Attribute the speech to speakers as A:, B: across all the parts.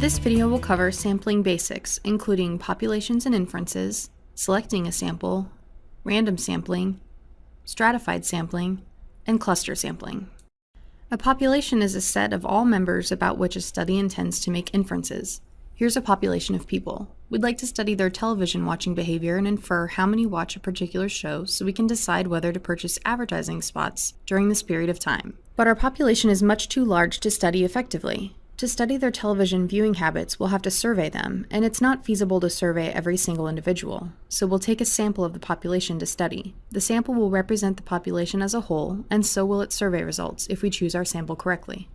A: This video will cover sampling basics, including populations and inferences, selecting a sample, random sampling, stratified sampling, and cluster sampling. A population is a set of all members about which a study intends to make inferences. Here's a population of people. We'd like to study their television watching behavior and infer how many watch a particular show so we can decide whether to purchase advertising spots during this period of time. But our population is much too large to study effectively. To study their television viewing habits, we'll have to survey them, and it's not feasible to survey every single individual, so we'll take a sample of the population to study. The sample will represent the population as a whole, and so will its survey results if we choose our sample correctly.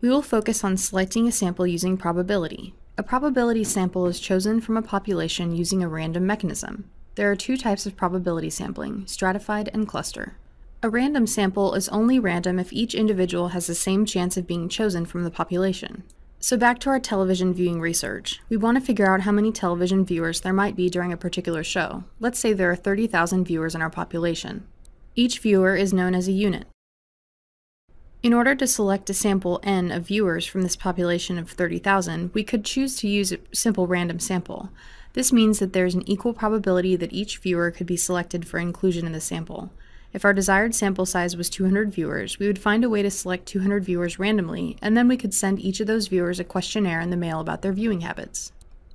A: We will focus on selecting a sample using probability. A probability sample is chosen from a population using a random mechanism. There are two types of probability sampling, stratified and cluster. A random sample is only random if each individual has the same chance of being chosen from the population. So back to our television viewing research. We want to figure out how many television viewers there might be during a particular show. Let's say there are 30,000 viewers in our population. Each viewer is known as a unit. In order to select a sample n of viewers from this population of 30,000, we could choose to use a simple random sample. This means that there's an equal probability that each viewer could be selected for inclusion in the sample. If our desired sample size was 200 viewers, we would find a way to select 200 viewers randomly, and then we could send each of those viewers a questionnaire in the mail about their viewing habits.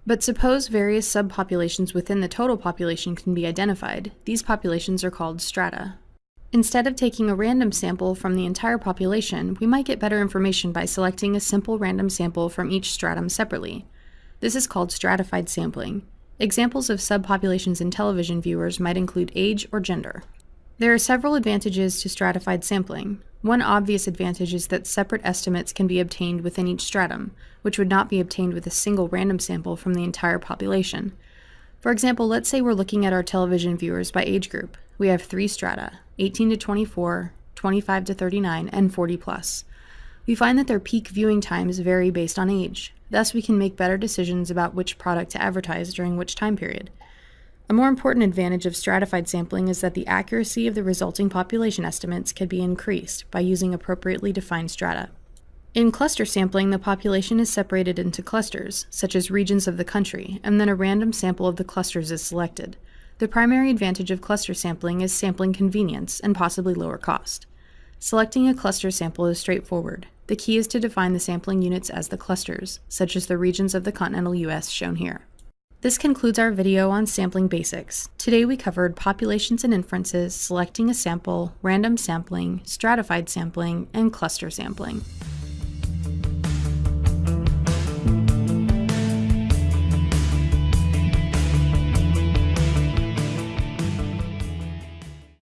A: But suppose various subpopulations within the total population can be identified. These populations are called strata. Instead of taking a random sample from the entire population, we might get better information by selecting a simple random sample from each stratum separately. This is called stratified sampling. Examples of subpopulations in television viewers might include age or gender. There are several advantages to stratified sampling. One obvious advantage is that separate estimates can be obtained within each stratum, which would not be obtained with a single random sample from the entire population. For example, let's say we're looking at our television viewers by age group. We have three strata, 18 to 24, 25 to 39, and 40 plus. We find that their peak viewing times vary based on age. Thus, we can make better decisions about which product to advertise during which time period. A more important advantage of stratified sampling is that the accuracy of the resulting population estimates can be increased by using appropriately defined strata. In cluster sampling, the population is separated into clusters, such as regions of the country, and then a random sample of the clusters is selected. The primary advantage of cluster sampling is sampling convenience and possibly lower cost. Selecting a cluster sample is straightforward. The key is to define the sampling units as the clusters, such as the regions of the continental US shown here. This concludes our video on sampling basics. Today we covered populations and inferences, selecting a sample, random sampling, stratified sampling, and cluster sampling.